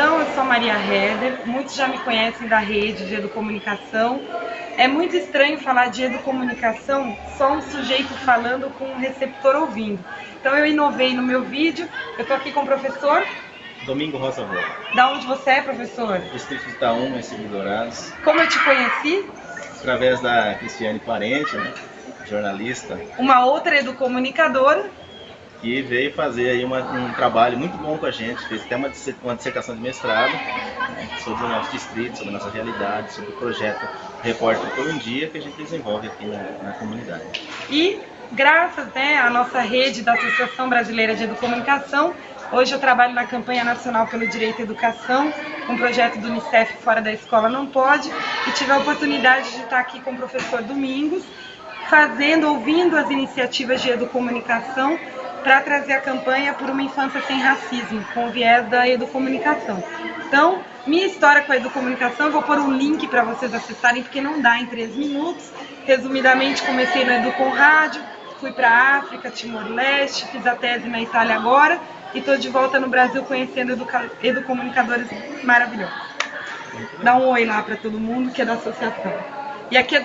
Então, eu sou Maria Heder, muitos já me conhecem da rede de educomunicação. É muito estranho falar de educomunicação só um sujeito falando com um receptor ouvindo. Então, eu inovei no meu vídeo, eu estou aqui com o professor. Domingo Rosa Rosa. Da onde você é, professor? Distrito de Itaúma, em Dourados. Como eu te conheci? Através da Cristiane Parente, né? jornalista. Uma outra educomunicadora que veio fazer aí uma, um trabalho muito bom com a gente, fez até uma, uma dissertação de mestrado né, sobre o nosso distrito, sobre a nossa realidade, sobre o projeto Repórter por um Dia que a gente desenvolve aqui na, na comunidade. E graças né, à nossa rede da Associação Brasileira de Educomunicação, hoje eu trabalho na campanha nacional pelo direito à educação, um projeto do Unicef Fora da Escola Não Pode, e tive a oportunidade de estar aqui com o professor Domingos, fazendo, ouvindo as iniciativas de educomunicação para trazer a campanha por uma infância sem racismo, com o viés da educomunicação. Então, minha história com a educomunicação, eu vou pôr um link para vocês acessarem, porque não dá em três minutos. Resumidamente, comecei no Educom Rádio, fui para África, Timor-Leste, fiz a tese na Itália agora e estou de volta no Brasil conhecendo educa educomunicadores maravilhosos. Dá um oi lá para todo mundo que é da associação. E aqui é